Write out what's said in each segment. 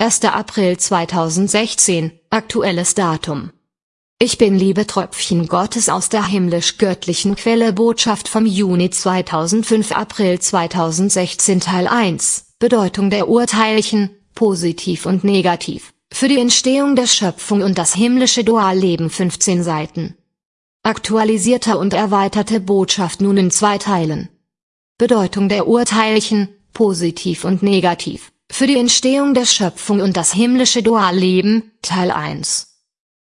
1. April 2016, aktuelles Datum. Ich bin liebe Tröpfchen Gottes aus der himmlisch-göttlichen Quelle Botschaft vom Juni 2005 April 2016 Teil 1, Bedeutung der Urteilchen, positiv und negativ, für die Entstehung der Schöpfung und das himmlische Dualleben 15 Seiten. Aktualisierte und erweiterte Botschaft nun in zwei Teilen. Bedeutung der Urteilchen, positiv und negativ, für die Entstehung der Schöpfung und das himmlische Dualleben, Teil 1.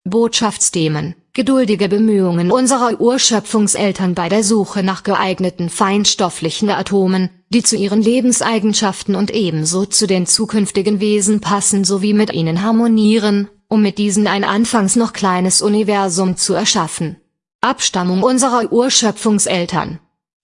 Botschaftsthemen, geduldige Bemühungen unserer Urschöpfungseltern bei der Suche nach geeigneten feinstofflichen Atomen, die zu ihren Lebenseigenschaften und ebenso zu den zukünftigen Wesen passen sowie mit ihnen harmonieren, um mit diesen ein anfangs noch kleines Universum zu erschaffen. Abstammung unserer Urschöpfungseltern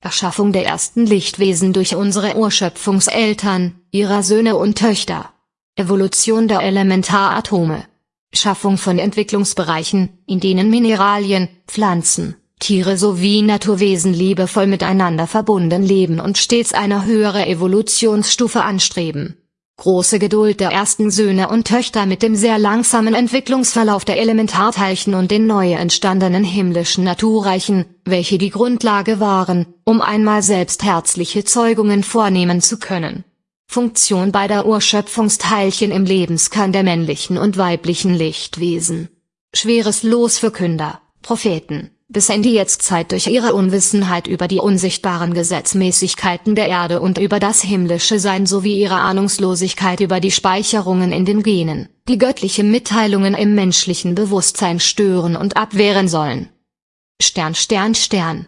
Erschaffung der ersten Lichtwesen durch unsere Urschöpfungseltern, ihrer Söhne und Töchter. Evolution der Elementaratome. Schaffung von Entwicklungsbereichen, in denen Mineralien, Pflanzen, Tiere sowie Naturwesen liebevoll miteinander verbunden leben und stets eine höhere Evolutionsstufe anstreben große Geduld der ersten Söhne und Töchter mit dem sehr langsamen Entwicklungsverlauf der Elementarteilchen und den neu entstandenen himmlischen Naturreichen, welche die Grundlage waren, um einmal selbst herzliche Zeugungen vornehmen zu können. Funktion beider Urschöpfungsteilchen im Lebenskern der männlichen und weiblichen Lichtwesen. Schweres Los für Künder, Propheten, bis in die Jetztzeit durch ihre Unwissenheit über die unsichtbaren Gesetzmäßigkeiten der Erde und über das himmlische Sein sowie ihre Ahnungslosigkeit über die Speicherungen in den Genen, die göttliche Mitteilungen im menschlichen Bewusstsein stören und abwehren sollen. Stern Stern Stern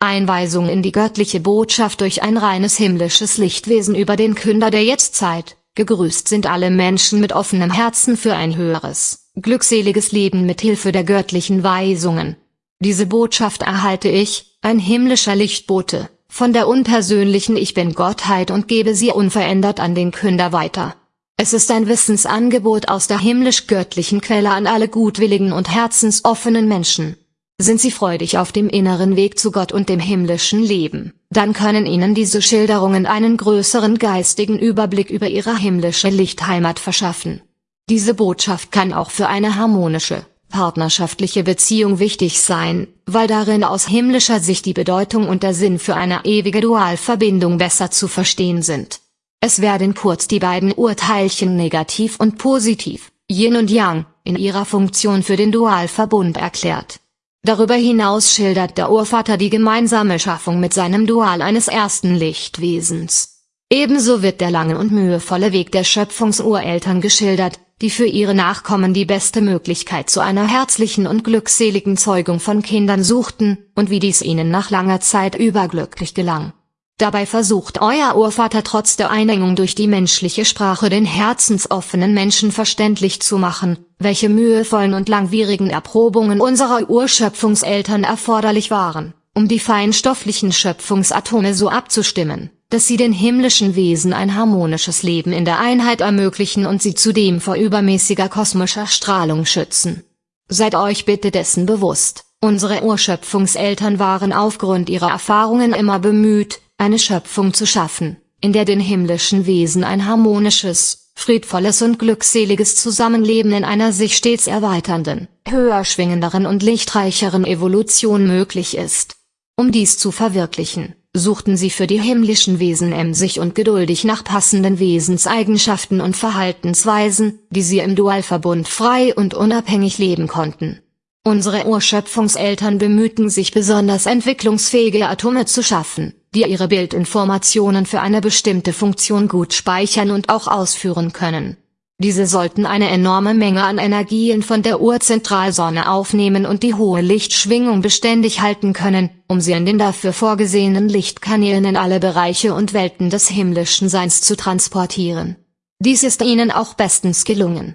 Einweisung in die göttliche Botschaft durch ein reines himmlisches Lichtwesen über den Künder der Jetztzeit, gegrüßt sind alle Menschen mit offenem Herzen für ein höheres, glückseliges Leben mit Hilfe der göttlichen Weisungen, diese Botschaft erhalte ich, ein himmlischer Lichtbote, von der unpersönlichen Ich Bin-Gottheit und gebe sie unverändert an den Künder weiter. Es ist ein Wissensangebot aus der himmlisch-göttlichen Quelle an alle gutwilligen und herzensoffenen Menschen. Sind sie freudig auf dem inneren Weg zu Gott und dem himmlischen Leben, dann können ihnen diese Schilderungen einen größeren geistigen Überblick über ihre himmlische Lichtheimat verschaffen. Diese Botschaft kann auch für eine harmonische, partnerschaftliche Beziehung wichtig sein, weil darin aus himmlischer Sicht die Bedeutung und der Sinn für eine ewige Dualverbindung besser zu verstehen sind. Es werden kurz die beiden Urteilchen negativ und positiv, Yin und Yang, in ihrer Funktion für den Dualverbund erklärt. Darüber hinaus schildert der Urvater die gemeinsame Schaffung mit seinem Dual eines ersten Lichtwesens. Ebenso wird der lange und mühevolle Weg der Schöpfungsureltern geschildert, die für ihre Nachkommen die beste Möglichkeit zu einer herzlichen und glückseligen Zeugung von Kindern suchten, und wie dies ihnen nach langer Zeit überglücklich gelang. Dabei versucht euer Urvater trotz der Einengung durch die menschliche Sprache den herzensoffenen Menschen verständlich zu machen, welche mühevollen und langwierigen Erprobungen unserer Urschöpfungseltern erforderlich waren, um die feinstofflichen Schöpfungsatome so abzustimmen, dass sie den himmlischen Wesen ein harmonisches Leben in der Einheit ermöglichen und sie zudem vor übermäßiger kosmischer Strahlung schützen. Seid euch bitte dessen bewusst, unsere Urschöpfungseltern waren aufgrund ihrer Erfahrungen immer bemüht, eine Schöpfung zu schaffen, in der den himmlischen Wesen ein harmonisches, friedvolles und glückseliges Zusammenleben in einer sich stets erweiternden, höher schwingenderen und lichtreicheren Evolution möglich ist. Um dies zu verwirklichen, suchten sie für die himmlischen Wesen emsig und geduldig nach passenden Wesenseigenschaften und Verhaltensweisen, die sie im Dualverbund frei und unabhängig leben konnten. Unsere Urschöpfungseltern bemühten sich besonders entwicklungsfähige Atome zu schaffen, die ihre Bildinformationen für eine bestimmte Funktion gut speichern und auch ausführen können diese sollten eine enorme Menge an Energien von der Urzentralsonne aufnehmen und die hohe Lichtschwingung beständig halten können, um sie in den dafür vorgesehenen Lichtkanälen in alle Bereiche und Welten des himmlischen Seins zu transportieren. Dies ist ihnen auch bestens gelungen.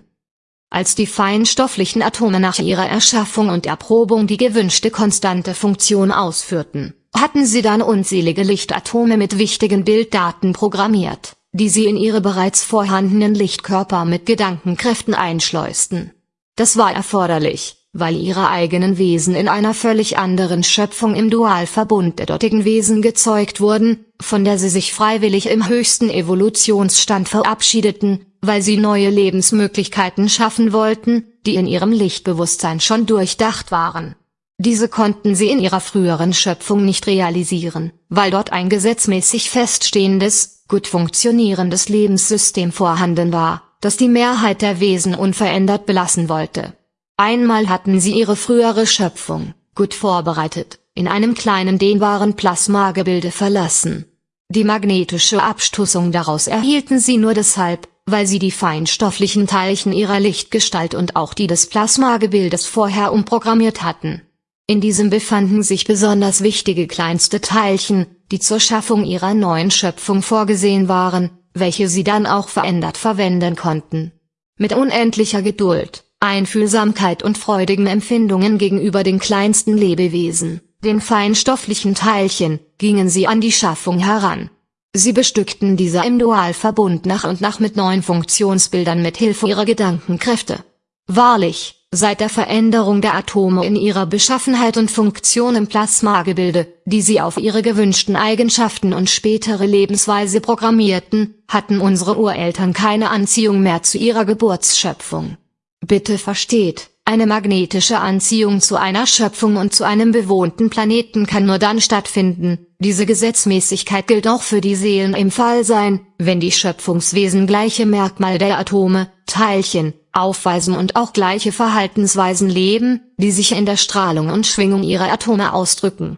Als die feinstofflichen Atome nach ihrer Erschaffung und Erprobung die gewünschte konstante Funktion ausführten, hatten sie dann unzählige Lichtatome mit wichtigen Bilddaten programmiert die sie in ihre bereits vorhandenen Lichtkörper mit Gedankenkräften einschleusten. Das war erforderlich, weil ihre eigenen Wesen in einer völlig anderen Schöpfung im Dualverbund der dortigen Wesen gezeugt wurden, von der sie sich freiwillig im höchsten Evolutionsstand verabschiedeten, weil sie neue Lebensmöglichkeiten schaffen wollten, die in ihrem Lichtbewusstsein schon durchdacht waren. Diese konnten sie in ihrer früheren Schöpfung nicht realisieren, weil dort ein gesetzmäßig feststehendes, gut funktionierendes Lebenssystem vorhanden war, das die Mehrheit der Wesen unverändert belassen wollte. Einmal hatten sie ihre frühere Schöpfung, gut vorbereitet, in einem kleinen dehnbaren Plasmagebilde verlassen. Die magnetische Abstoßung daraus erhielten sie nur deshalb, weil sie die feinstofflichen Teilchen ihrer Lichtgestalt und auch die des Plasmagebildes vorher umprogrammiert hatten. In diesem befanden sich besonders wichtige kleinste Teilchen, die zur Schaffung ihrer neuen Schöpfung vorgesehen waren, welche sie dann auch verändert verwenden konnten. Mit unendlicher Geduld, Einfühlsamkeit und freudigen Empfindungen gegenüber den kleinsten Lebewesen, den feinstofflichen Teilchen, gingen sie an die Schaffung heran. Sie bestückten diese im Dualverbund nach und nach mit neuen Funktionsbildern mit Hilfe ihrer Gedankenkräfte. Wahrlich, Seit der Veränderung der Atome in ihrer Beschaffenheit und Funktion im Plasmagebilde, die sie auf ihre gewünschten Eigenschaften und spätere Lebensweise programmierten, hatten unsere Ureltern keine Anziehung mehr zu ihrer Geburtsschöpfung. Bitte versteht, eine magnetische Anziehung zu einer Schöpfung und zu einem bewohnten Planeten kann nur dann stattfinden, diese Gesetzmäßigkeit gilt auch für die Seelen im Fall sein, wenn die Schöpfungswesen gleiche Merkmal der Atome, Teilchen, aufweisen und auch gleiche Verhaltensweisen leben, die sich in der Strahlung und Schwingung ihrer Atome ausdrücken.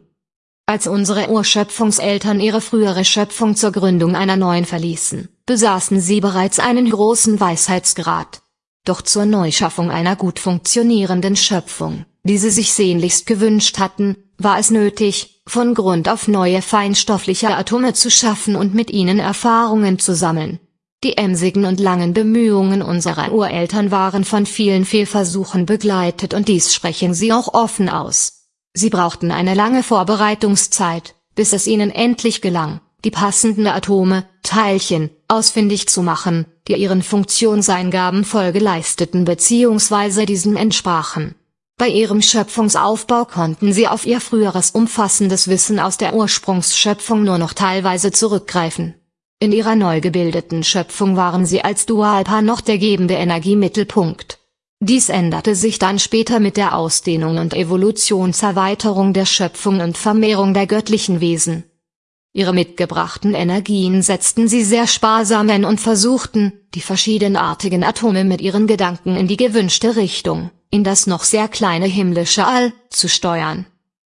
Als unsere Urschöpfungseltern ihre frühere Schöpfung zur Gründung einer neuen verließen, besaßen sie bereits einen großen Weisheitsgrad. Doch zur Neuschaffung einer gut funktionierenden Schöpfung, die sie sich sehnlichst gewünscht hatten, war es nötig, von Grund auf neue feinstoffliche Atome zu schaffen und mit ihnen Erfahrungen zu sammeln, die emsigen und langen Bemühungen unserer Ureltern waren von vielen Fehlversuchen begleitet und dies sprechen sie auch offen aus. Sie brauchten eine lange Vorbereitungszeit, bis es ihnen endlich gelang, die passenden Atome, Teilchen, ausfindig zu machen, die ihren Funktionseingaben Folge leisteten bzw. diesen entsprachen. Bei ihrem Schöpfungsaufbau konnten sie auf ihr früheres umfassendes Wissen aus der Ursprungsschöpfung nur noch teilweise zurückgreifen in ihrer neu gebildeten Schöpfung waren sie als Dualpaar noch der gebende Energiemittelpunkt. Dies änderte sich dann später mit der Ausdehnung und Evolutionserweiterung der Schöpfung und Vermehrung der göttlichen Wesen. Ihre mitgebrachten Energien setzten sie sehr sparsam ein und versuchten, die verschiedenartigen Atome mit ihren Gedanken in die gewünschte Richtung, in das noch sehr kleine himmlische All, zu steuern.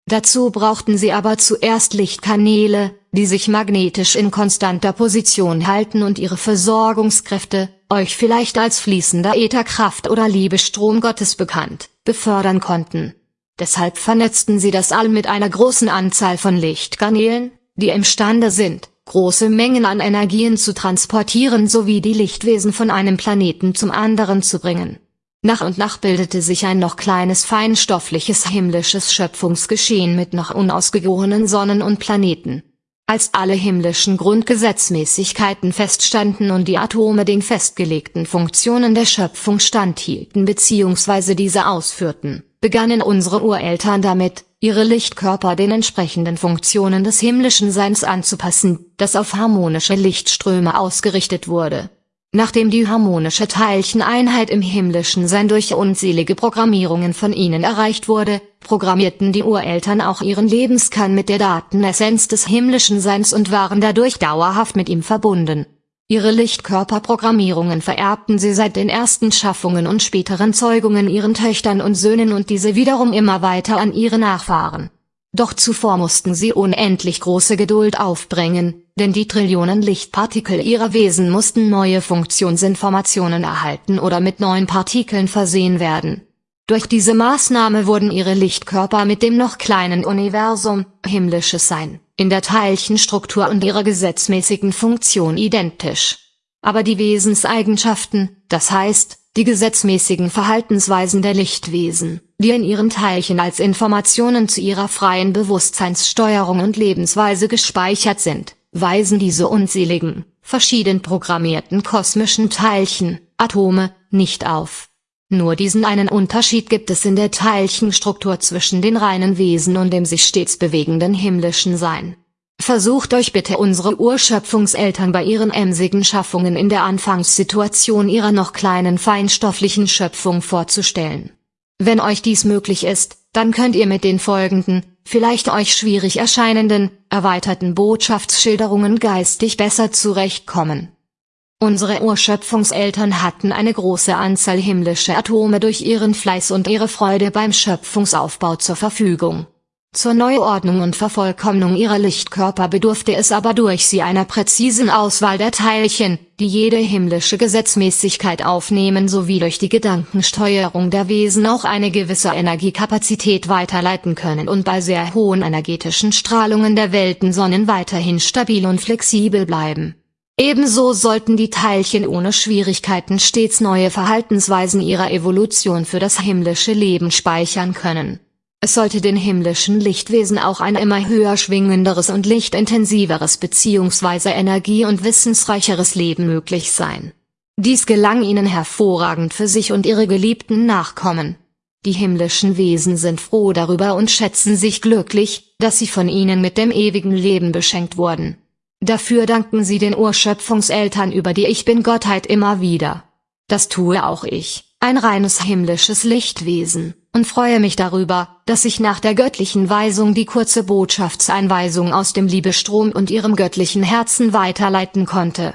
Dazu brauchten sie aber zuerst Lichtkanäle, die sich magnetisch in konstanter Position halten und ihre Versorgungskräfte, euch vielleicht als fließender Ätherkraft oder Liebestrom Gottes bekannt, befördern konnten. Deshalb vernetzten sie das All mit einer großen Anzahl von Lichtkanälen, die imstande sind, große Mengen an Energien zu transportieren sowie die Lichtwesen von einem Planeten zum anderen zu bringen. Nach und nach bildete sich ein noch kleines feinstoffliches himmlisches Schöpfungsgeschehen mit noch unausgegorenen Sonnen und Planeten, als alle himmlischen Grundgesetzmäßigkeiten feststanden und die Atome den festgelegten Funktionen der Schöpfung standhielten bzw. diese ausführten, begannen unsere Ureltern damit, ihre Lichtkörper den entsprechenden Funktionen des himmlischen Seins anzupassen, das auf harmonische Lichtströme ausgerichtet wurde Nachdem die harmonische Teilcheneinheit im himmlischen Sein durch unzählige Programmierungen von ihnen erreicht wurde, programmierten die Ureltern auch ihren Lebenskern mit der Datenessenz des himmlischen Seins und waren dadurch dauerhaft mit ihm verbunden. Ihre Lichtkörperprogrammierungen vererbten sie seit den ersten Schaffungen und späteren Zeugungen ihren Töchtern und Söhnen und diese wiederum immer weiter an ihre Nachfahren. Doch zuvor mussten sie unendlich große Geduld aufbringen, denn die Trillionen Lichtpartikel ihrer Wesen mussten neue Funktionsinformationen erhalten oder mit neuen Partikeln versehen werden. Durch diese Maßnahme wurden ihre Lichtkörper mit dem noch kleinen Universum, himmlisches Sein, in der Teilchenstruktur und ihrer gesetzmäßigen Funktion identisch. Aber die Wesenseigenschaften, das heißt, die gesetzmäßigen Verhaltensweisen der Lichtwesen, die in ihren Teilchen als Informationen zu ihrer freien Bewusstseinssteuerung und Lebensweise gespeichert sind, weisen diese unzähligen, verschieden programmierten kosmischen Teilchen, Atome, nicht auf. Nur diesen einen Unterschied gibt es in der Teilchenstruktur zwischen den reinen Wesen und dem sich stets bewegenden himmlischen Sein. Versucht euch bitte unsere Urschöpfungseltern bei ihren emsigen Schaffungen in der Anfangssituation ihrer noch kleinen feinstofflichen Schöpfung vorzustellen. Wenn euch dies möglich ist, dann könnt ihr mit den folgenden, vielleicht euch schwierig erscheinenden, erweiterten Botschaftsschilderungen geistig besser zurechtkommen. Unsere Urschöpfungseltern hatten eine große Anzahl himmlischer Atome durch ihren Fleiß und ihre Freude beim Schöpfungsaufbau zur Verfügung. Zur Neuordnung und Vervollkommnung ihrer Lichtkörper bedurfte es aber durch sie einer präzisen Auswahl der Teilchen, die jede himmlische Gesetzmäßigkeit aufnehmen sowie durch die Gedankensteuerung der Wesen auch eine gewisse Energiekapazität weiterleiten können und bei sehr hohen energetischen Strahlungen der Weltensonnen weiterhin stabil und flexibel bleiben. Ebenso sollten die Teilchen ohne Schwierigkeiten stets neue Verhaltensweisen ihrer Evolution für das himmlische Leben speichern können. Es sollte den himmlischen Lichtwesen auch ein immer höher schwingenderes und lichtintensiveres bzw. energie- und wissensreicheres Leben möglich sein. Dies gelang ihnen hervorragend für sich und ihre geliebten Nachkommen. Die himmlischen Wesen sind froh darüber und schätzen sich glücklich, dass sie von ihnen mit dem ewigen Leben beschenkt wurden. Dafür danken sie den Urschöpfungseltern über die Ich Bin-Gottheit immer wieder. Das tue auch ich, ein reines himmlisches Lichtwesen und freue mich darüber, dass ich nach der göttlichen Weisung die kurze Botschaftseinweisung aus dem Liebestrom und ihrem göttlichen Herzen weiterleiten konnte.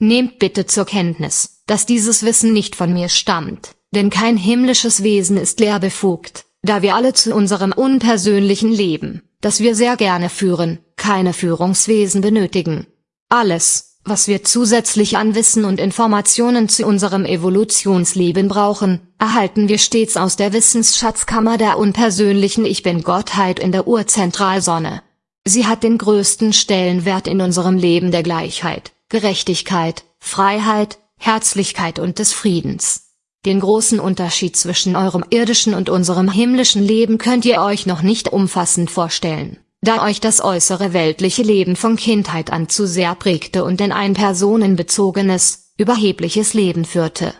Nehmt bitte zur Kenntnis, dass dieses Wissen nicht von mir stammt, denn kein himmlisches Wesen ist lehrbefugt, da wir alle zu unserem unpersönlichen Leben, das wir sehr gerne führen, keine Führungswesen benötigen. Alles, was wir zusätzlich an Wissen und Informationen zu unserem Evolutionsleben brauchen, erhalten wir stets aus der Wissensschatzkammer der unpersönlichen Ich Bin-Gottheit in der Urzentralsonne. Sie hat den größten Stellenwert in unserem Leben der Gleichheit, Gerechtigkeit, Freiheit, Herzlichkeit und des Friedens. Den großen Unterschied zwischen eurem irdischen und unserem himmlischen Leben könnt ihr euch noch nicht umfassend vorstellen da euch das äußere weltliche Leben von Kindheit an zu sehr prägte und in ein personenbezogenes, überhebliches Leben führte.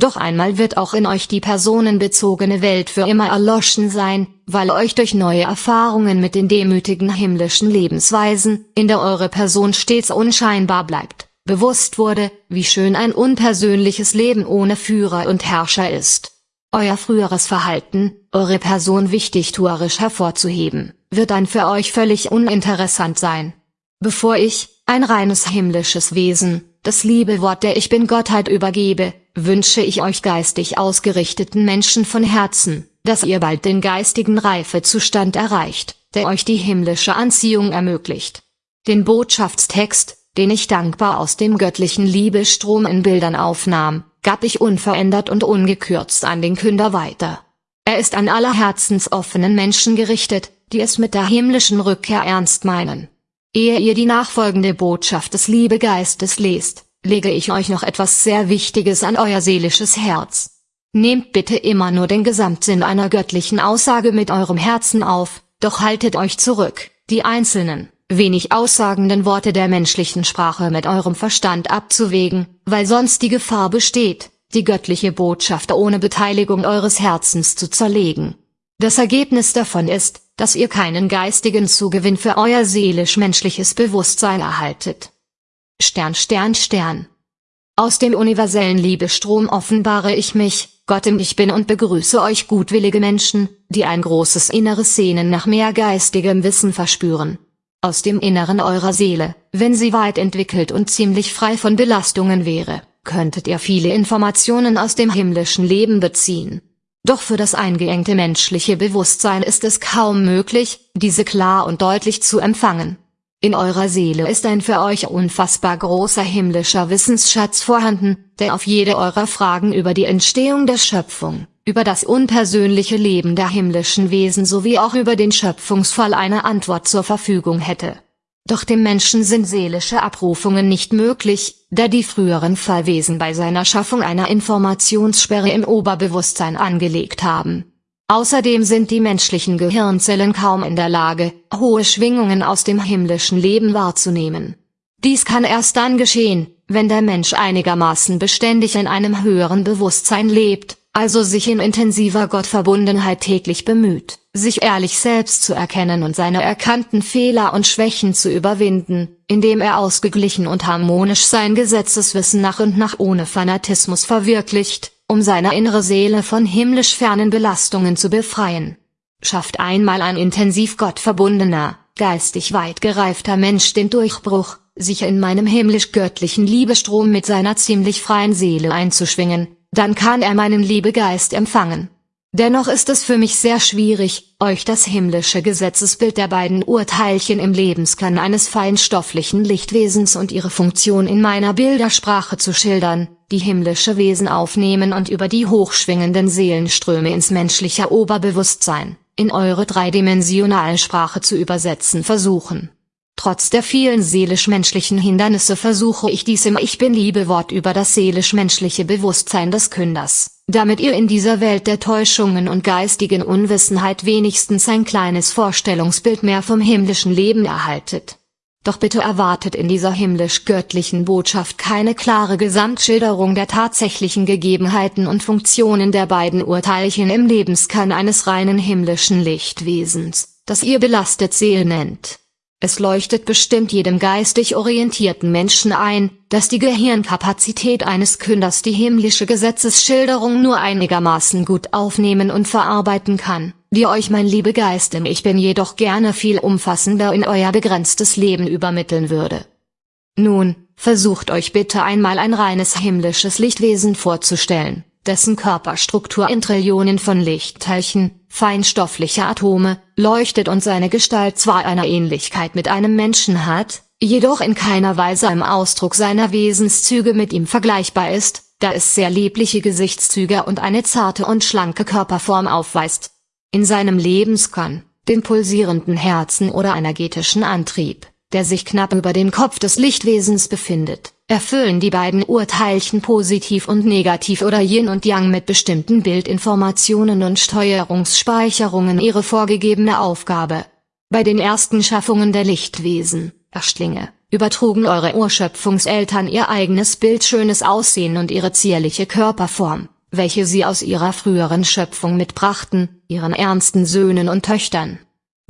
Doch einmal wird auch in euch die personenbezogene Welt für immer erloschen sein, weil euch durch neue Erfahrungen mit den demütigen himmlischen Lebensweisen, in der eure Person stets unscheinbar bleibt, bewusst wurde, wie schön ein unpersönliches Leben ohne Führer und Herrscher ist. Euer früheres Verhalten, eure Person wichtigtuerisch hervorzuheben wird dann für euch völlig uninteressant sein. Bevor ich, ein reines himmlisches Wesen, das liebe Wort der Ich Bin-Gottheit übergebe, wünsche ich euch geistig ausgerichteten Menschen von Herzen, dass ihr bald den geistigen Reifezustand erreicht, der euch die himmlische Anziehung ermöglicht. Den Botschaftstext, den ich dankbar aus dem göttlichen Liebestrom in Bildern aufnahm, gab ich unverändert und ungekürzt an den Künder weiter. Er ist an aller herzensoffenen Menschen gerichtet, die es mit der himmlischen Rückkehr ernst meinen. Ehe ihr die nachfolgende Botschaft des Liebegeistes lest, lege ich euch noch etwas sehr Wichtiges an euer seelisches Herz. Nehmt bitte immer nur den Gesamtsinn einer göttlichen Aussage mit eurem Herzen auf, doch haltet euch zurück, die einzelnen, wenig aussagenden Worte der menschlichen Sprache mit eurem Verstand abzuwägen, weil sonst die Gefahr besteht, die göttliche Botschaft ohne Beteiligung eures Herzens zu zerlegen. Das Ergebnis davon ist, dass ihr keinen geistigen Zugewinn für euer seelisch-menschliches Bewusstsein erhaltet. Stern Stern Stern. Aus dem universellen Liebestrom offenbare ich mich, Gott im Ich Bin und begrüße euch gutwillige Menschen, die ein großes inneres Sehnen nach mehr geistigem Wissen verspüren. Aus dem Inneren eurer Seele, wenn sie weit entwickelt und ziemlich frei von Belastungen wäre, könntet ihr viele Informationen aus dem himmlischen Leben beziehen. Doch für das eingeengte menschliche Bewusstsein ist es kaum möglich, diese klar und deutlich zu empfangen. In eurer Seele ist ein für euch unfassbar großer himmlischer Wissensschatz vorhanden, der auf jede eurer Fragen über die Entstehung der Schöpfung, über das unpersönliche Leben der himmlischen Wesen sowie auch über den Schöpfungsfall eine Antwort zur Verfügung hätte. Doch dem Menschen sind seelische Abrufungen nicht möglich, da die früheren Fallwesen bei seiner Schaffung einer Informationssperre im Oberbewusstsein angelegt haben. Außerdem sind die menschlichen Gehirnzellen kaum in der Lage, hohe Schwingungen aus dem himmlischen Leben wahrzunehmen. Dies kann erst dann geschehen, wenn der Mensch einigermaßen beständig in einem höheren Bewusstsein lebt, also sich in intensiver Gottverbundenheit täglich bemüht, sich ehrlich selbst zu erkennen und seine erkannten Fehler und Schwächen zu überwinden, indem er ausgeglichen und harmonisch sein Gesetzeswissen nach und nach ohne Fanatismus verwirklicht, um seine innere Seele von himmlisch fernen Belastungen zu befreien. Schafft einmal ein intensiv gottverbundener, geistig weit gereifter Mensch den Durchbruch, sich in meinem himmlisch-göttlichen Liebestrom mit seiner ziemlich freien Seele einzuschwingen, dann kann er meinen Liebegeist empfangen. Dennoch ist es für mich sehr schwierig, euch das himmlische Gesetzesbild der beiden Urteilchen im Lebenskern eines feinstofflichen Lichtwesens und ihre Funktion in meiner Bildersprache zu schildern, die himmlische Wesen aufnehmen und über die hochschwingenden Seelenströme ins menschliche Oberbewusstsein, in eure dreidimensionalen Sprache zu übersetzen versuchen. Trotz der vielen seelisch-menschlichen Hindernisse versuche ich dies im Ich Bin-Liebe-Wort über das seelisch-menschliche Bewusstsein des Künders, damit ihr in dieser Welt der Täuschungen und geistigen Unwissenheit wenigstens ein kleines Vorstellungsbild mehr vom himmlischen Leben erhaltet. Doch bitte erwartet in dieser himmlisch-göttlichen Botschaft keine klare Gesamtschilderung der tatsächlichen Gegebenheiten und Funktionen der beiden Urteilchen im Lebenskern eines reinen himmlischen Lichtwesens, das ihr belastet Seele nennt. Es leuchtet bestimmt jedem geistig orientierten Menschen ein, dass die Gehirnkapazität eines Künders die himmlische Gesetzesschilderung nur einigermaßen gut aufnehmen und verarbeiten kann, die euch mein liebe Geist im Ich Bin jedoch gerne viel umfassender in euer begrenztes Leben übermitteln würde. Nun, versucht euch bitte einmal ein reines himmlisches Lichtwesen vorzustellen dessen Körperstruktur in Trillionen von Lichtteilchen, feinstoffliche Atome, leuchtet und seine Gestalt zwar eine Ähnlichkeit mit einem Menschen hat, jedoch in keiner Weise im Ausdruck seiner Wesenszüge mit ihm vergleichbar ist, da es sehr liebliche Gesichtszüge und eine zarte und schlanke Körperform aufweist. In seinem Lebenskern, dem pulsierenden Herzen oder energetischen Antrieb, der sich knapp über den Kopf des Lichtwesens befindet, erfüllen die beiden Urteilchen positiv und negativ oder Yin und Yang mit bestimmten Bildinformationen und Steuerungsspeicherungen ihre vorgegebene Aufgabe. Bei den ersten Schaffungen der Lichtwesen, Erschlinge, übertrugen eure Urschöpfungseltern ihr eigenes Bild schönes Aussehen und ihre zierliche Körperform, welche sie aus ihrer früheren Schöpfung mitbrachten, ihren ernsten Söhnen und Töchtern.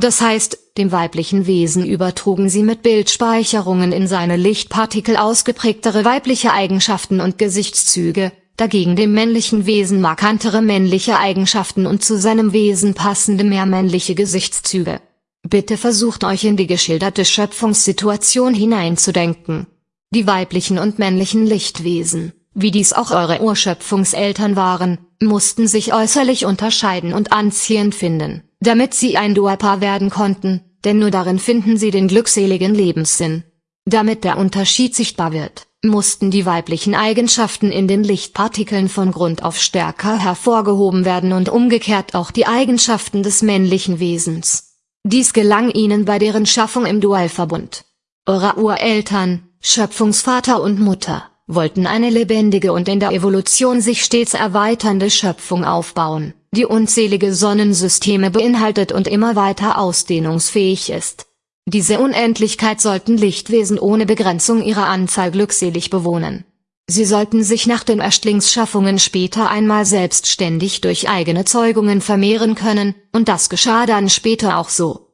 Das heißt, dem weiblichen Wesen übertrugen sie mit Bildspeicherungen in seine Lichtpartikel ausgeprägtere weibliche Eigenschaften und Gesichtszüge, dagegen dem männlichen Wesen markantere männliche Eigenschaften und zu seinem Wesen passende mehr männliche Gesichtszüge. Bitte versucht euch in die geschilderte Schöpfungssituation hineinzudenken. Die weiblichen und männlichen Lichtwesen, wie dies auch eure Urschöpfungseltern waren, mussten sich äußerlich unterscheiden und anziehend finden damit sie ein Dualpaar werden konnten, denn nur darin finden sie den glückseligen Lebenssinn. Damit der Unterschied sichtbar wird, mussten die weiblichen Eigenschaften in den Lichtpartikeln von Grund auf stärker hervorgehoben werden und umgekehrt auch die Eigenschaften des männlichen Wesens. Dies gelang ihnen bei deren Schaffung im Dualverbund. Eure Ureltern, Schöpfungsvater und Mutter, wollten eine lebendige und in der Evolution sich stets erweiternde Schöpfung aufbauen die unzählige Sonnensysteme beinhaltet und immer weiter ausdehnungsfähig ist. Diese Unendlichkeit sollten Lichtwesen ohne Begrenzung ihrer Anzahl glückselig bewohnen. Sie sollten sich nach den Erstlingsschaffungen später einmal selbstständig durch eigene Zeugungen vermehren können, und das geschah dann später auch so.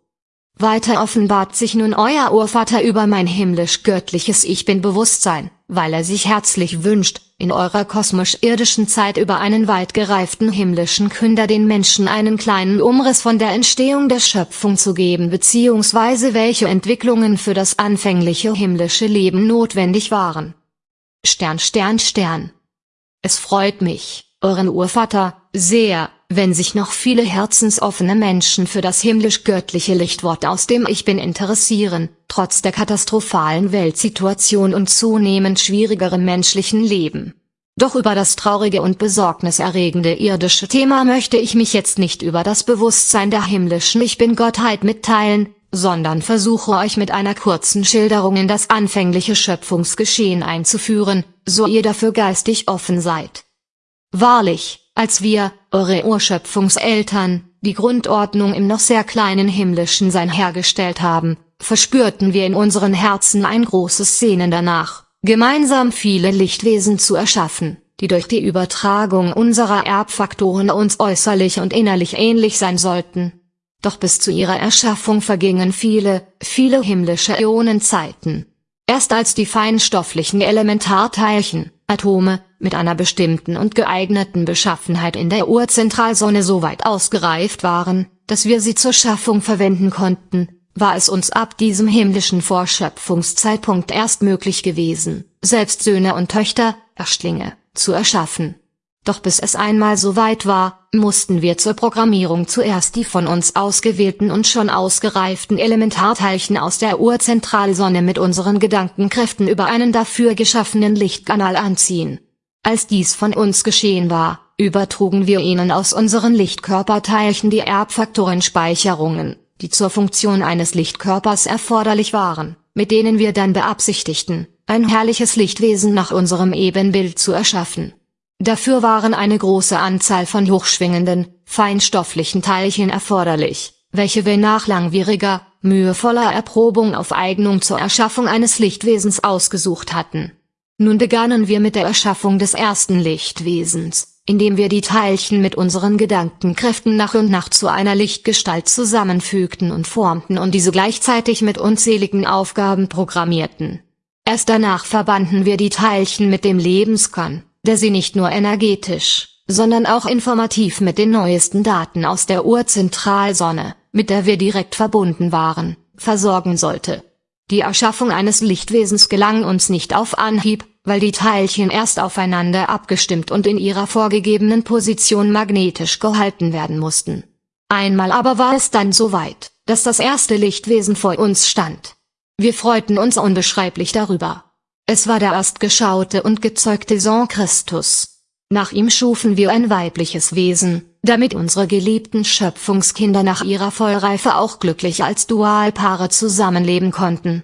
Weiter offenbart sich nun euer Urvater über mein himmlisch-göttliches Ich Bin-Bewusstsein, weil er sich herzlich wünscht, in eurer kosmisch-irdischen Zeit über einen weit gereiften himmlischen Künder den Menschen einen kleinen Umriss von der Entstehung der Schöpfung zu geben bzw. welche Entwicklungen für das anfängliche himmlische Leben notwendig waren. Stern Stern Stern. Es freut mich, euren Urvater, sehr, wenn sich noch viele herzensoffene Menschen für das himmlisch-göttliche Lichtwort aus dem Ich Bin interessieren, trotz der katastrophalen Weltsituation und zunehmend schwierigerem menschlichen Leben. Doch über das traurige und besorgniserregende irdische Thema möchte ich mich jetzt nicht über das Bewusstsein der himmlischen Ich Bin-Gottheit mitteilen, sondern versuche euch mit einer kurzen Schilderung in das anfängliche Schöpfungsgeschehen einzuführen, so ihr dafür geistig offen seid. Wahrlich, als wir, eure Urschöpfungseltern, die Grundordnung im noch sehr kleinen himmlischen Sein hergestellt haben, verspürten wir in unseren Herzen ein großes Sehnen danach, gemeinsam viele Lichtwesen zu erschaffen, die durch die Übertragung unserer Erbfaktoren uns äußerlich und innerlich ähnlich sein sollten. Doch bis zu ihrer Erschaffung vergingen viele, viele himmlische Äonenzeiten. Erst als die feinstofflichen Elementarteilchen, Atome, mit einer bestimmten und geeigneten Beschaffenheit in der Urzentralsonne so weit ausgereift waren, dass wir sie zur Schaffung verwenden konnten, war es uns ab diesem himmlischen Vorschöpfungszeitpunkt erst möglich gewesen, selbst Söhne und Töchter, Erstlinge, zu erschaffen. Doch bis es einmal so weit war, mussten wir zur Programmierung zuerst die von uns ausgewählten und schon ausgereiften Elementarteilchen aus der Urzentralsonne mit unseren Gedankenkräften über einen dafür geschaffenen Lichtkanal anziehen. Als dies von uns geschehen war, übertrugen wir ihnen aus unseren Lichtkörperteilchen die Erbfaktorenspeicherungen, die zur Funktion eines Lichtkörpers erforderlich waren, mit denen wir dann beabsichtigten, ein herrliches Lichtwesen nach unserem Ebenbild zu erschaffen. Dafür waren eine große Anzahl von hochschwingenden, feinstofflichen Teilchen erforderlich, welche wir nach langwieriger, mühevoller Erprobung auf Eignung zur Erschaffung eines Lichtwesens ausgesucht hatten. Nun begannen wir mit der Erschaffung des ersten Lichtwesens, indem wir die Teilchen mit unseren Gedankenkräften nach und nach zu einer Lichtgestalt zusammenfügten und formten und diese gleichzeitig mit unzähligen Aufgaben programmierten. Erst danach verbanden wir die Teilchen mit dem Lebenskern, der sie nicht nur energetisch, sondern auch informativ mit den neuesten Daten aus der Urzentralsonne, mit der wir direkt verbunden waren, versorgen sollte. Die Erschaffung eines Lichtwesens gelang uns nicht auf Anhieb, weil die Teilchen erst aufeinander abgestimmt und in ihrer vorgegebenen Position magnetisch gehalten werden mussten. Einmal aber war es dann soweit, dass das erste Lichtwesen vor uns stand. Wir freuten uns unbeschreiblich darüber. Es war der erstgeschaute und gezeugte Sohn Christus. Nach ihm schufen wir ein weibliches Wesen, damit unsere geliebten Schöpfungskinder nach ihrer Vollreife auch glücklich als Dualpaare zusammenleben konnten.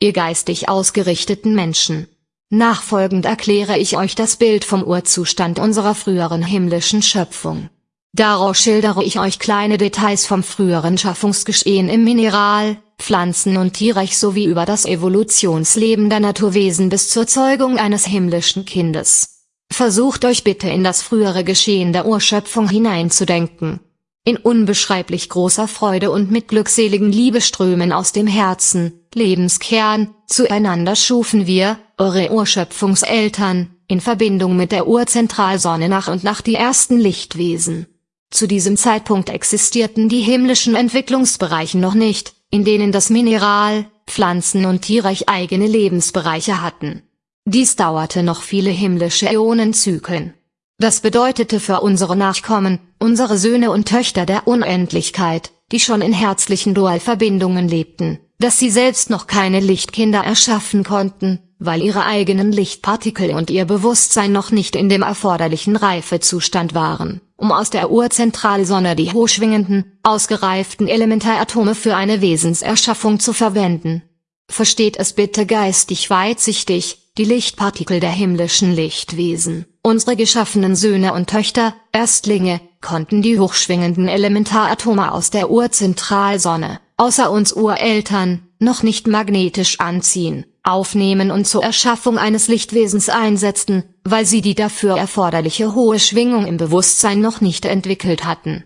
Ihr geistig ausgerichteten Menschen. Nachfolgend erkläre ich euch das Bild vom Urzustand unserer früheren himmlischen Schöpfung. Daraus schildere ich euch kleine Details vom früheren Schaffungsgeschehen im Mineral, Pflanzen- und Tierreich sowie über das Evolutionsleben der Naturwesen bis zur Zeugung eines himmlischen Kindes. Versucht euch bitte in das frühere Geschehen der Urschöpfung hineinzudenken. In unbeschreiblich großer Freude und mit glückseligen Liebeströmen aus dem Herzen, Lebenskern, zueinander schufen wir, eure Urschöpfungseltern, in Verbindung mit der Urzentralsonne nach und nach die ersten Lichtwesen. Zu diesem Zeitpunkt existierten die himmlischen Entwicklungsbereiche noch nicht, in denen das Mineral, Pflanzen- und Tierreich eigene Lebensbereiche hatten. Dies dauerte noch viele himmlische Äonenzyklen. Das bedeutete für unsere Nachkommen, unsere Söhne und Töchter der Unendlichkeit, die schon in herzlichen Dualverbindungen lebten, dass sie selbst noch keine Lichtkinder erschaffen konnten, weil ihre eigenen Lichtpartikel und ihr Bewusstsein noch nicht in dem erforderlichen Reifezustand waren, um aus der Urzentralsonne die hochschwingenden, ausgereiften Elementaratome für eine Wesenserschaffung zu verwenden. Versteht es bitte geistig weitsichtig, die Lichtpartikel der himmlischen Lichtwesen, unsere geschaffenen Söhne und Töchter, Erstlinge, konnten die hochschwingenden Elementaratome aus der Urzentralsonne, außer uns Ureltern, noch nicht magnetisch anziehen aufnehmen und zur Erschaffung eines Lichtwesens einsetzten, weil sie die dafür erforderliche hohe Schwingung im Bewusstsein noch nicht entwickelt hatten.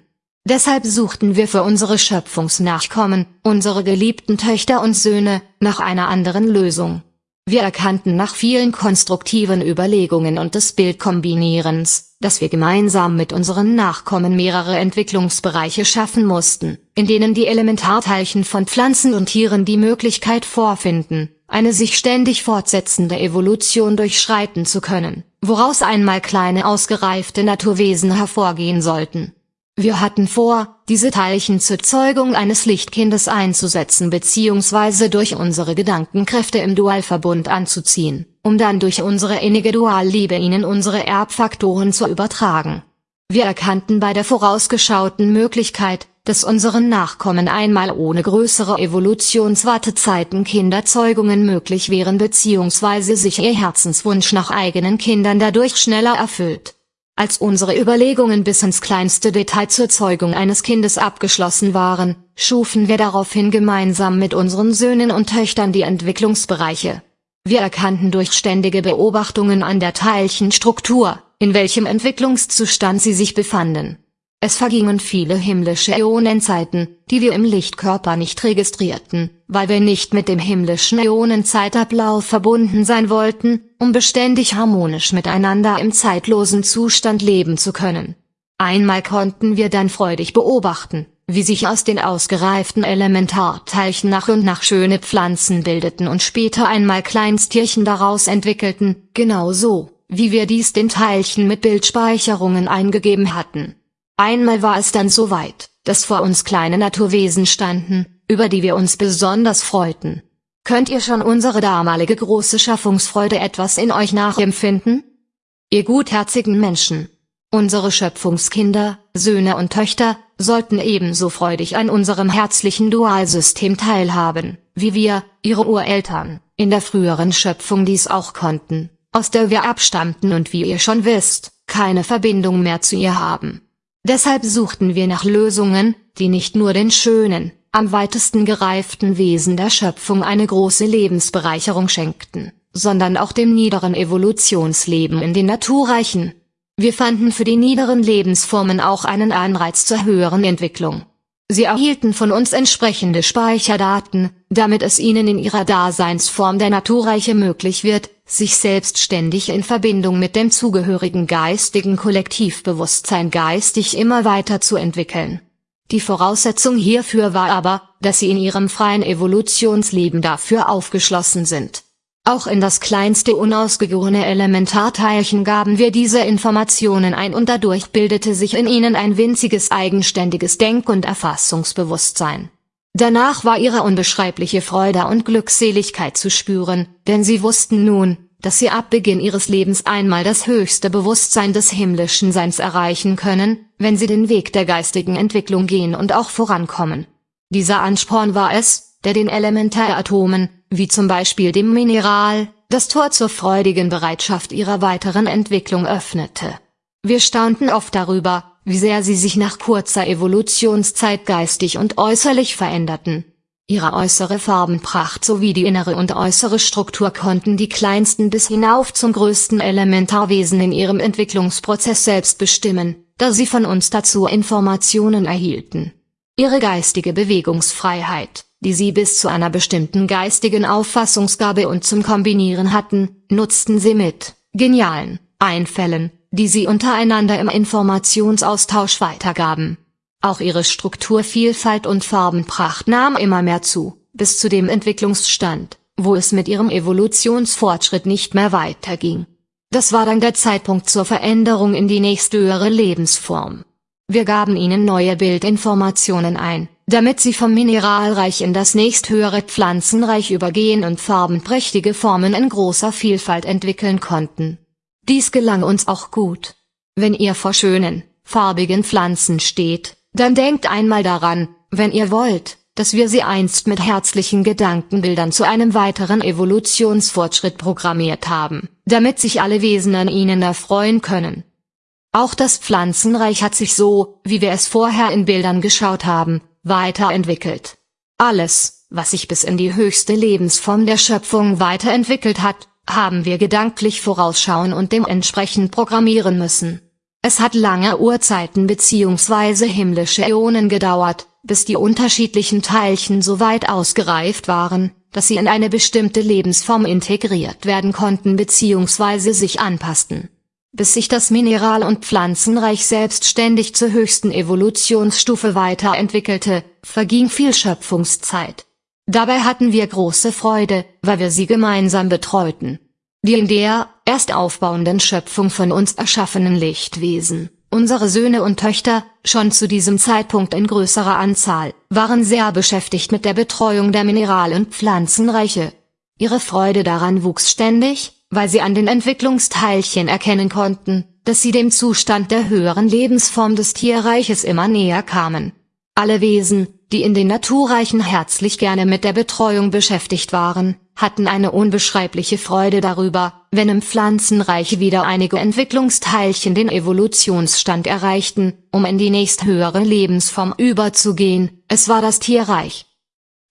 Deshalb suchten wir für unsere Schöpfungsnachkommen, unsere geliebten Töchter und Söhne, nach einer anderen Lösung. Wir erkannten nach vielen konstruktiven Überlegungen und des Bildkombinierens, dass wir gemeinsam mit unseren Nachkommen mehrere Entwicklungsbereiche schaffen mussten, in denen die Elementarteilchen von Pflanzen und Tieren die Möglichkeit vorfinden, eine sich ständig fortsetzende Evolution durchschreiten zu können, woraus einmal kleine ausgereifte Naturwesen hervorgehen sollten. Wir hatten vor, diese Teilchen zur Zeugung eines Lichtkindes einzusetzen bzw. durch unsere Gedankenkräfte im Dualverbund anzuziehen, um dann durch unsere innige Dualliebe ihnen unsere Erbfaktoren zu übertragen. Wir erkannten bei der vorausgeschauten Möglichkeit, dass unseren Nachkommen einmal ohne größere Evolutionswartezeiten Kinderzeugungen möglich wären bzw. sich ihr Herzenswunsch nach eigenen Kindern dadurch schneller erfüllt. Als unsere Überlegungen bis ins kleinste Detail zur Zeugung eines Kindes abgeschlossen waren, schufen wir daraufhin gemeinsam mit unseren Söhnen und Töchtern die Entwicklungsbereiche. Wir erkannten durch ständige Beobachtungen an der Teilchenstruktur, in welchem Entwicklungszustand sie sich befanden. Es vergingen viele himmlische Äonenzeiten, die wir im Lichtkörper nicht registrierten, weil wir nicht mit dem himmlischen Äonenzeitablauf verbunden sein wollten, um beständig harmonisch miteinander im zeitlosen Zustand leben zu können. Einmal konnten wir dann freudig beobachten, wie sich aus den ausgereiften Elementarteilchen nach und nach schöne Pflanzen bildeten und später einmal Kleinsttierchen daraus entwickelten, genau so, wie wir dies den Teilchen mit Bildspeicherungen eingegeben hatten. Einmal war es dann so weit, dass vor uns kleine Naturwesen standen, über die wir uns besonders freuten. Könnt ihr schon unsere damalige große Schaffungsfreude etwas in euch nachempfinden? Ihr gutherzigen Menschen, Unsere Schöpfungskinder, Söhne und Töchter, sollten ebenso freudig an unserem herzlichen Dualsystem teilhaben, wie wir, ihre Ureltern, in der früheren Schöpfung dies auch konnten, aus der wir abstammten und wie ihr schon wisst, keine Verbindung mehr zu ihr haben. Deshalb suchten wir nach Lösungen, die nicht nur den schönen, am weitesten gereiften Wesen der Schöpfung eine große Lebensbereicherung schenkten, sondern auch dem niederen Evolutionsleben in den Naturreichen, wir fanden für die niederen Lebensformen auch einen Anreiz zur höheren Entwicklung. Sie erhielten von uns entsprechende Speicherdaten, damit es ihnen in ihrer Daseinsform der Naturreiche möglich wird, sich selbstständig in Verbindung mit dem zugehörigen geistigen Kollektivbewusstsein geistig immer weiter zu entwickeln. Die Voraussetzung hierfür war aber, dass sie in ihrem freien Evolutionsleben dafür aufgeschlossen sind. Auch in das kleinste unausgegorene Elementarteilchen gaben wir diese Informationen ein und dadurch bildete sich in ihnen ein winziges eigenständiges Denk- und Erfassungsbewusstsein. Danach war ihre unbeschreibliche Freude und Glückseligkeit zu spüren, denn sie wussten nun, dass sie ab Beginn ihres Lebens einmal das höchste Bewusstsein des himmlischen Seins erreichen können, wenn sie den Weg der geistigen Entwicklung gehen und auch vorankommen. Dieser Ansporn war es, der den Elementaratomen, wie zum Beispiel dem Mineral, das Tor zur freudigen Bereitschaft ihrer weiteren Entwicklung öffnete. Wir staunten oft darüber, wie sehr sie sich nach kurzer Evolutionszeit geistig und äußerlich veränderten. Ihre äußere Farbenpracht sowie die innere und äußere Struktur konnten die kleinsten bis hinauf zum größten Elementarwesen in ihrem Entwicklungsprozess selbst bestimmen, da sie von uns dazu Informationen erhielten. Ihre geistige Bewegungsfreiheit die sie bis zu einer bestimmten geistigen Auffassungsgabe und zum Kombinieren hatten, nutzten sie mit genialen Einfällen, die sie untereinander im Informationsaustausch weitergaben. Auch ihre Strukturvielfalt und Farbenpracht nahm immer mehr zu, bis zu dem Entwicklungsstand, wo es mit ihrem Evolutionsfortschritt nicht mehr weiterging. Das war dann der Zeitpunkt zur Veränderung in die nächsthöhere Lebensform. Wir gaben ihnen neue Bildinformationen ein, damit sie vom Mineralreich in das nächsthöhere Pflanzenreich übergehen und farbenprächtige Formen in großer Vielfalt entwickeln konnten. Dies gelang uns auch gut. Wenn ihr vor schönen, farbigen Pflanzen steht, dann denkt einmal daran, wenn ihr wollt, dass wir sie einst mit herzlichen Gedankenbildern zu einem weiteren Evolutionsfortschritt programmiert haben, damit sich alle Wesen an ihnen erfreuen können. Auch das Pflanzenreich hat sich so, wie wir es vorher in Bildern geschaut haben, weiterentwickelt. Alles, was sich bis in die höchste Lebensform der Schöpfung weiterentwickelt hat, haben wir gedanklich vorausschauen und dementsprechend programmieren müssen. Es hat lange Urzeiten bzw. himmlische Äonen gedauert, bis die unterschiedlichen Teilchen so weit ausgereift waren, dass sie in eine bestimmte Lebensform integriert werden konnten bzw. sich anpassten bis sich das Mineral- und Pflanzenreich selbstständig zur höchsten Evolutionsstufe weiterentwickelte, verging viel Schöpfungszeit. Dabei hatten wir große Freude, weil wir sie gemeinsam betreuten. Die in der, erst aufbauenden Schöpfung von uns erschaffenen Lichtwesen, unsere Söhne und Töchter, schon zu diesem Zeitpunkt in größerer Anzahl, waren sehr beschäftigt mit der Betreuung der Mineral- und Pflanzenreiche. Ihre Freude daran wuchs ständig, weil sie an den Entwicklungsteilchen erkennen konnten, dass sie dem Zustand der höheren Lebensform des Tierreiches immer näher kamen. Alle Wesen, die in den Naturreichen herzlich gerne mit der Betreuung beschäftigt waren, hatten eine unbeschreibliche Freude darüber, wenn im Pflanzenreich wieder einige Entwicklungsteilchen den Evolutionsstand erreichten, um in die nächsthöhere Lebensform überzugehen, es war das Tierreich.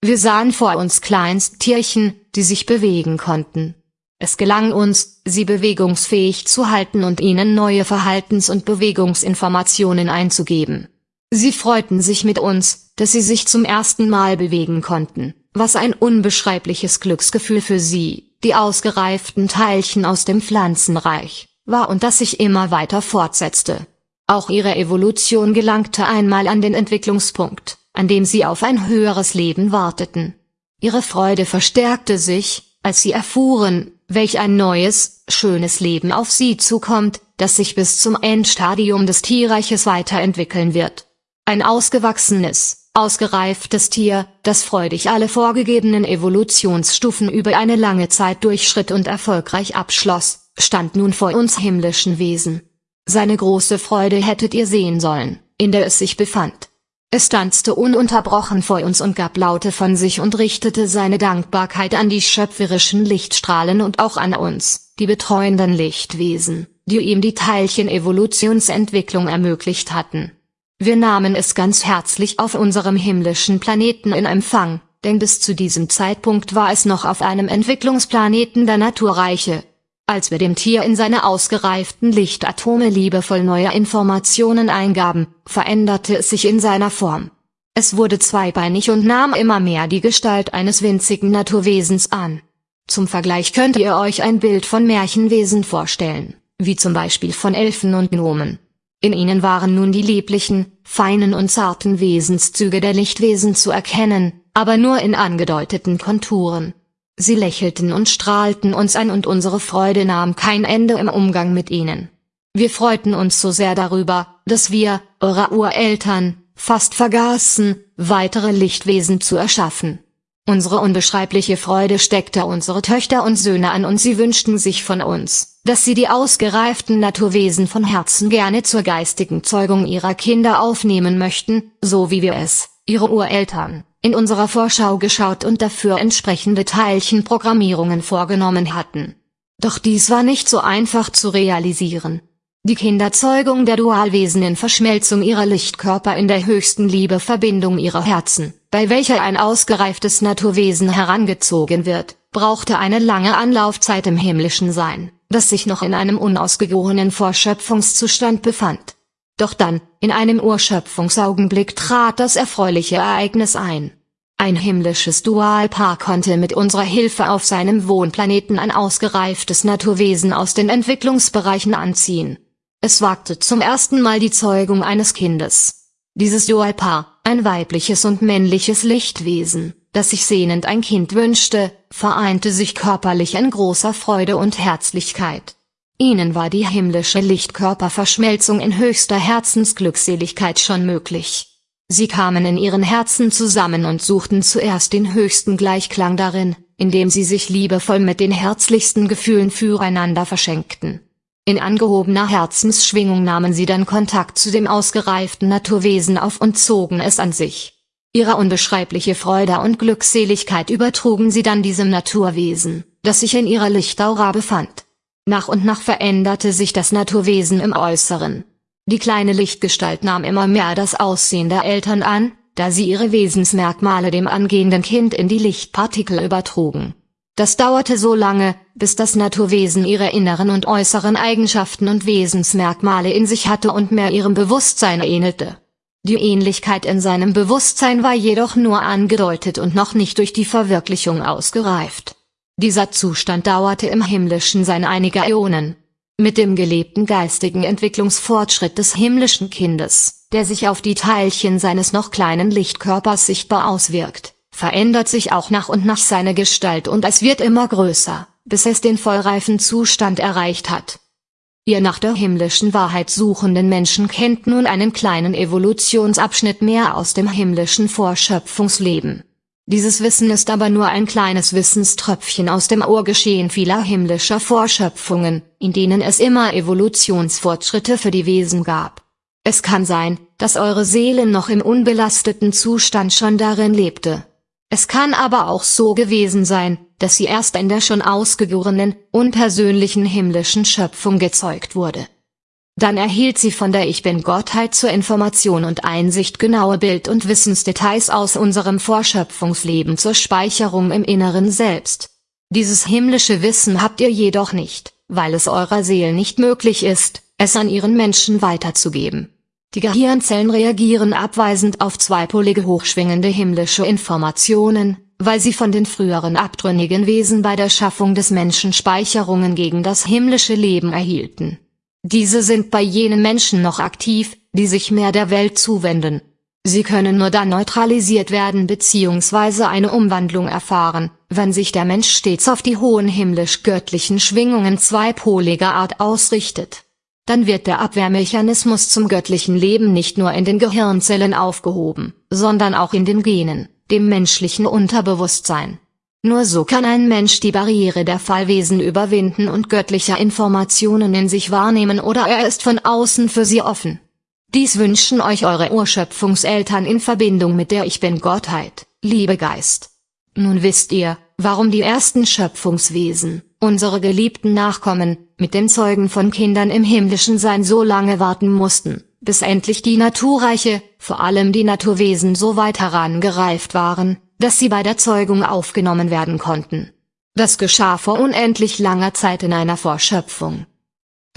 Wir sahen vor uns Kleinsttierchen, die sich bewegen konnten Es gelang uns, sie bewegungsfähig zu halten und ihnen neue Verhaltens- und Bewegungsinformationen einzugeben. Sie freuten sich mit uns, dass sie sich zum ersten Mal bewegen konnten, was ein unbeschreibliches Glücksgefühl für sie, die ausgereiften Teilchen aus dem Pflanzenreich, war und das sich immer weiter fortsetzte. Auch ihre Evolution gelangte einmal an den Entwicklungspunkt, an dem sie auf ein höheres Leben warteten. Ihre Freude verstärkte sich, als sie erfuhren, welch ein neues, schönes Leben auf sie zukommt, das sich bis zum Endstadium des Tierreiches weiterentwickeln wird. Ein ausgewachsenes, ausgereiftes Tier, das freudig alle vorgegebenen Evolutionsstufen über eine lange Zeit durchschritt und erfolgreich abschloss, stand nun vor uns himmlischen Wesen. Seine große Freude hättet ihr sehen sollen, in der es sich befand. Es tanzte ununterbrochen vor uns und gab Laute von sich und richtete seine Dankbarkeit an die schöpferischen Lichtstrahlen und auch an uns, die betreuenden Lichtwesen, die ihm die Teilchen-Evolutionsentwicklung ermöglicht hatten. Wir nahmen es ganz herzlich auf unserem himmlischen Planeten in Empfang, denn bis zu diesem Zeitpunkt war es noch auf einem Entwicklungsplaneten der Naturreiche, als wir dem Tier in seine ausgereiften Lichtatome liebevoll neue Informationen eingaben, veränderte es sich in seiner Form. Es wurde zweibeinig und nahm immer mehr die Gestalt eines winzigen Naturwesens an. Zum Vergleich könnt ihr euch ein Bild von Märchenwesen vorstellen, wie zum Beispiel von Elfen und Gnomen. In ihnen waren nun die lieblichen, feinen und zarten Wesenszüge der Lichtwesen zu erkennen, aber nur in angedeuteten Konturen. Sie lächelten und strahlten uns an und unsere Freude nahm kein Ende im Umgang mit ihnen. Wir freuten uns so sehr darüber, dass wir, eure Ureltern, fast vergaßen, weitere Lichtwesen zu erschaffen. Unsere unbeschreibliche Freude steckte unsere Töchter und Söhne an und sie wünschten sich von uns, dass sie die ausgereiften Naturwesen von Herzen gerne zur geistigen Zeugung ihrer Kinder aufnehmen möchten, so wie wir es, ihre Ureltern, in unserer Vorschau geschaut und dafür entsprechende Teilchenprogrammierungen vorgenommen hatten. Doch dies war nicht so einfach zu realisieren. Die Kinderzeugung der Dualwesen in Verschmelzung ihrer Lichtkörper in der höchsten Liebeverbindung ihrer Herzen, bei welcher ein ausgereiftes Naturwesen herangezogen wird, brauchte eine lange Anlaufzeit im himmlischen Sein, das sich noch in einem unausgegorenen Vorschöpfungszustand befand. Doch dann, in einem Urschöpfungsaugenblick trat das erfreuliche Ereignis ein. Ein himmlisches Dualpaar konnte mit unserer Hilfe auf seinem Wohnplaneten ein ausgereiftes Naturwesen aus den Entwicklungsbereichen anziehen. Es wagte zum ersten Mal die Zeugung eines Kindes. Dieses Dualpaar, ein weibliches und männliches Lichtwesen, das sich sehnend ein Kind wünschte, vereinte sich körperlich in großer Freude und Herzlichkeit. Ihnen war die himmlische Lichtkörperverschmelzung in höchster Herzensglückseligkeit schon möglich. Sie kamen in ihren Herzen zusammen und suchten zuerst den höchsten Gleichklang darin, indem sie sich liebevoll mit den herzlichsten Gefühlen füreinander verschenkten. In angehobener Herzensschwingung nahmen sie dann Kontakt zu dem ausgereiften Naturwesen auf und zogen es an sich. Ihre unbeschreibliche Freude und Glückseligkeit übertrugen sie dann diesem Naturwesen, das sich in ihrer Lichtaura befand. Nach und nach veränderte sich das Naturwesen im Äußeren. Die kleine Lichtgestalt nahm immer mehr das Aussehen der Eltern an, da sie ihre Wesensmerkmale dem angehenden Kind in die Lichtpartikel übertrugen. Das dauerte so lange, bis das Naturwesen ihre inneren und äußeren Eigenschaften und Wesensmerkmale in sich hatte und mehr ihrem Bewusstsein ähnelte. Die Ähnlichkeit in seinem Bewusstsein war jedoch nur angedeutet und noch nicht durch die Verwirklichung ausgereift. Dieser Zustand dauerte im himmlischen Sein einige Äonen. Mit dem gelebten geistigen Entwicklungsfortschritt des himmlischen Kindes, der sich auf die Teilchen seines noch kleinen Lichtkörpers sichtbar auswirkt, verändert sich auch nach und nach seine Gestalt und es wird immer größer, bis es den vollreifen Zustand erreicht hat. Ihr nach der himmlischen Wahrheit suchenden Menschen kennt nun einen kleinen Evolutionsabschnitt mehr aus dem himmlischen Vorschöpfungsleben. Dieses Wissen ist aber nur ein kleines Wissenströpfchen aus dem Urgeschehen vieler himmlischer Vorschöpfungen, in denen es immer Evolutionsfortschritte für die Wesen gab. Es kann sein, dass eure Seele noch im unbelasteten Zustand schon darin lebte. Es kann aber auch so gewesen sein, dass sie erst in der schon ausgegorenen, unpersönlichen himmlischen Schöpfung gezeugt wurde. Dann erhielt sie von der Ich Bin-Gottheit zur Information und Einsicht genaue Bild- und Wissensdetails aus unserem Vorschöpfungsleben zur Speicherung im Inneren Selbst. Dieses himmlische Wissen habt ihr jedoch nicht, weil es eurer Seele nicht möglich ist, es an ihren Menschen weiterzugeben. Die Gehirnzellen reagieren abweisend auf zweipolige hochschwingende himmlische Informationen, weil sie von den früheren abtrünnigen Wesen bei der Schaffung des Menschen Speicherungen gegen das himmlische Leben erhielten. Diese sind bei jenen Menschen noch aktiv, die sich mehr der Welt zuwenden. Sie können nur dann neutralisiert werden bzw. eine Umwandlung erfahren, wenn sich der Mensch stets auf die hohen himmlisch-göttlichen Schwingungen zweipoliger Art ausrichtet. Dann wird der Abwehrmechanismus zum göttlichen Leben nicht nur in den Gehirnzellen aufgehoben, sondern auch in den Genen, dem menschlichen Unterbewusstsein. Nur so kann ein Mensch die Barriere der Fallwesen überwinden und göttliche Informationen in sich wahrnehmen oder er ist von außen für sie offen. Dies wünschen euch eure Urschöpfungseltern in Verbindung mit der Ich Bin-Gottheit, liebe Geist. Nun wisst ihr, warum die ersten Schöpfungswesen, unsere geliebten Nachkommen, mit den Zeugen von Kindern im himmlischen Sein so lange warten mussten, bis endlich die naturreiche, vor allem die Naturwesen so weit herangereift waren, dass sie bei der Zeugung aufgenommen werden konnten. Das geschah vor unendlich langer Zeit in einer Vorschöpfung.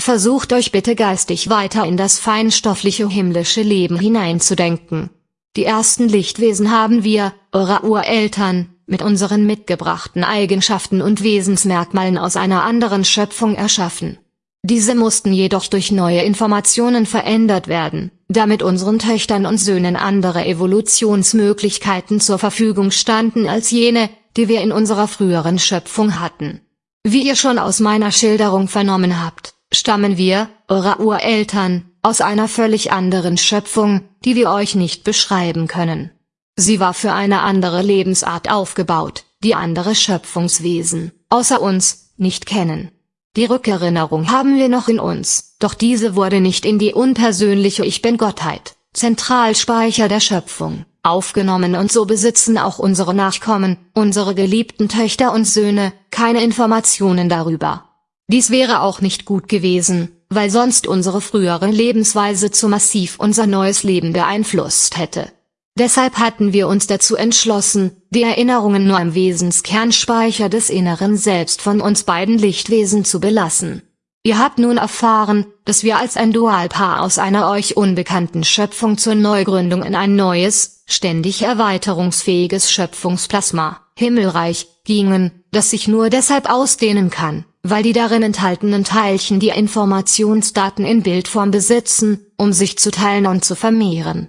Versucht euch bitte geistig weiter in das feinstoffliche himmlische Leben hineinzudenken. Die ersten Lichtwesen haben wir, eure Ureltern, mit unseren mitgebrachten Eigenschaften und Wesensmerkmalen aus einer anderen Schöpfung erschaffen. Diese mussten jedoch durch neue Informationen verändert werden, damit unseren Töchtern und Söhnen andere Evolutionsmöglichkeiten zur Verfügung standen als jene, die wir in unserer früheren Schöpfung hatten. Wie ihr schon aus meiner Schilderung vernommen habt, stammen wir, eure Ureltern, aus einer völlig anderen Schöpfung, die wir euch nicht beschreiben können. Sie war für eine andere Lebensart aufgebaut, die andere Schöpfungswesen, außer uns, nicht kennen. Die Rückerinnerung haben wir noch in uns, doch diese wurde nicht in die unpersönliche Ich Bin-Gottheit, Zentralspeicher der Schöpfung, aufgenommen und so besitzen auch unsere Nachkommen, unsere geliebten Töchter und Söhne, keine Informationen darüber. Dies wäre auch nicht gut gewesen, weil sonst unsere frühere Lebensweise zu massiv unser neues Leben beeinflusst hätte. Deshalb hatten wir uns dazu entschlossen, die Erinnerungen nur im Wesenskernspeicher des inneren Selbst von uns beiden Lichtwesen zu belassen. Ihr habt nun erfahren, dass wir als ein Dualpaar aus einer euch unbekannten Schöpfung zur Neugründung in ein neues, ständig erweiterungsfähiges Schöpfungsplasma, Himmelreich, gingen, das sich nur deshalb ausdehnen kann, weil die darin enthaltenen Teilchen die Informationsdaten in Bildform besitzen, um sich zu teilen und zu vermehren.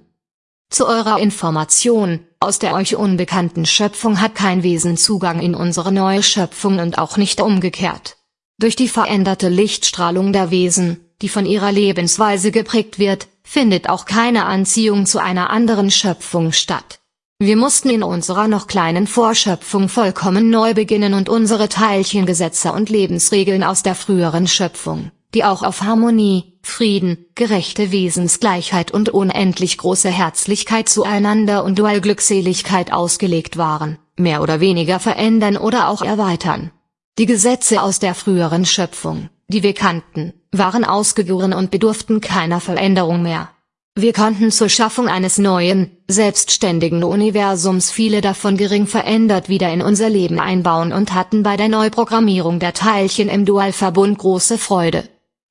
Zu eurer Information, aus der euch unbekannten Schöpfung hat kein Wesen Zugang in unsere neue Schöpfung und auch nicht umgekehrt. Durch die veränderte Lichtstrahlung der Wesen, die von ihrer Lebensweise geprägt wird, findet auch keine Anziehung zu einer anderen Schöpfung statt. Wir mussten in unserer noch kleinen Vorschöpfung vollkommen neu beginnen und unsere Teilchengesetze und Lebensregeln aus der früheren Schöpfung, die auch auf Harmonie, Frieden, gerechte Wesensgleichheit und unendlich große Herzlichkeit zueinander und Dualglückseligkeit ausgelegt waren, mehr oder weniger verändern oder auch erweitern. Die Gesetze aus der früheren Schöpfung, die wir kannten, waren ausgegoren und bedurften keiner Veränderung mehr. Wir konnten zur Schaffung eines neuen, selbstständigen Universums viele davon gering verändert wieder in unser Leben einbauen und hatten bei der Neuprogrammierung der Teilchen im Dualverbund große Freude.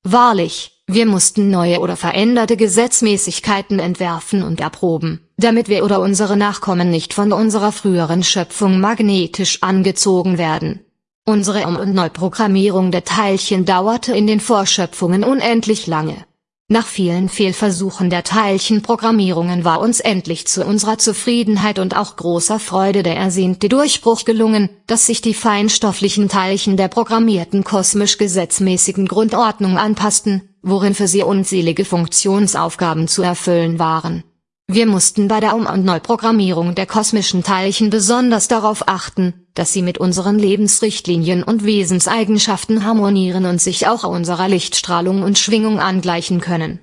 Wahrlich, wir mussten neue oder veränderte Gesetzmäßigkeiten entwerfen und erproben, damit wir oder unsere Nachkommen nicht von unserer früheren Schöpfung magnetisch angezogen werden. Unsere Um- und Neuprogrammierung der Teilchen dauerte in den Vorschöpfungen unendlich lange. Nach vielen Fehlversuchen der Teilchenprogrammierungen war uns endlich zu unserer Zufriedenheit und auch großer Freude der ersehnte Durchbruch gelungen, dass sich die feinstofflichen Teilchen der programmierten kosmisch gesetzmäßigen Grundordnung anpassten, worin für sie unzählige Funktionsaufgaben zu erfüllen waren. Wir mussten bei der Um- und Neuprogrammierung der kosmischen Teilchen besonders darauf achten, dass sie mit unseren Lebensrichtlinien und Wesenseigenschaften harmonieren und sich auch unserer Lichtstrahlung und Schwingung angleichen können.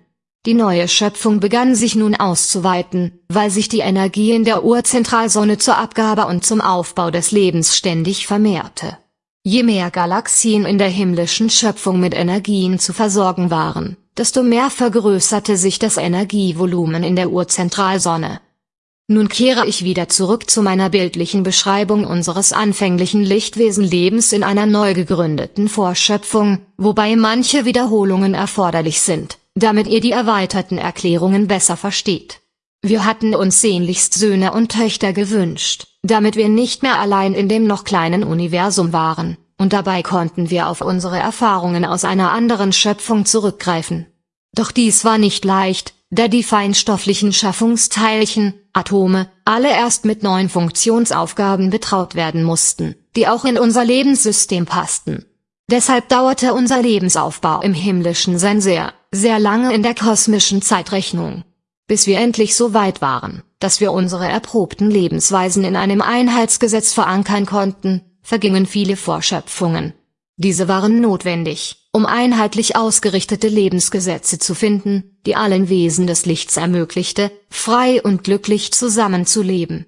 Die neue Schöpfung begann sich nun auszuweiten, weil sich die Energie in der Urzentralsonne zur Abgabe und zum Aufbau des Lebens ständig vermehrte. Je mehr Galaxien in der himmlischen Schöpfung mit Energien zu versorgen waren, desto mehr vergrößerte sich das Energievolumen in der Urzentralsonne. Nun kehre ich wieder zurück zu meiner bildlichen Beschreibung unseres anfänglichen Lichtwesenlebens in einer neu gegründeten Vorschöpfung, wobei manche Wiederholungen erforderlich sind, damit ihr die erweiterten Erklärungen besser versteht. Wir hatten uns sehnlichst Söhne und Töchter gewünscht, damit wir nicht mehr allein in dem noch kleinen Universum waren, und dabei konnten wir auf unsere Erfahrungen aus einer anderen Schöpfung zurückgreifen. Doch dies war nicht leicht, da die feinstofflichen Schaffungsteilchen, Atome, alle erst mit neuen Funktionsaufgaben betraut werden mussten, die auch in unser Lebenssystem passten. Deshalb dauerte unser Lebensaufbau im himmlischen Sein sehr, sehr lange in der kosmischen Zeitrechnung. Bis wir endlich so weit waren, dass wir unsere erprobten Lebensweisen in einem Einheitsgesetz verankern konnten, vergingen viele Vorschöpfungen. Diese waren notwendig, um einheitlich ausgerichtete Lebensgesetze zu finden, die allen Wesen des Lichts ermöglichte, frei und glücklich zusammenzuleben.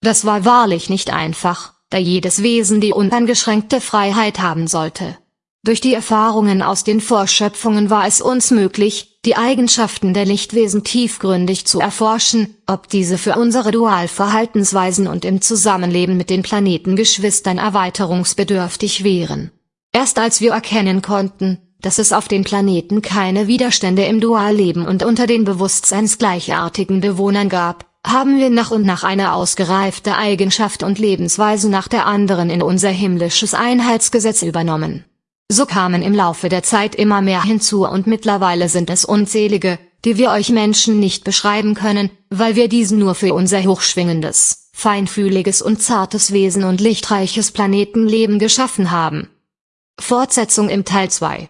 Das war wahrlich nicht einfach, da jedes Wesen die uneingeschränkte Freiheit haben sollte. Durch die Erfahrungen aus den Vorschöpfungen war es uns möglich, die Eigenschaften der Lichtwesen tiefgründig zu erforschen, ob diese für unsere Dualverhaltensweisen und im Zusammenleben mit den Planetengeschwistern erweiterungsbedürftig wären. Erst als wir erkennen konnten, dass es auf den Planeten keine Widerstände im Dualleben und unter den bewusstseinsgleichartigen Bewohnern gab, haben wir nach und nach eine ausgereifte Eigenschaft und Lebensweise nach der anderen in unser himmlisches Einheitsgesetz übernommen. So kamen im Laufe der Zeit immer mehr hinzu und mittlerweile sind es unzählige, die wir euch Menschen nicht beschreiben können, weil wir diesen nur für unser hochschwingendes, feinfühliges und zartes Wesen und lichtreiches Planetenleben geschaffen haben. Fortsetzung im Teil 2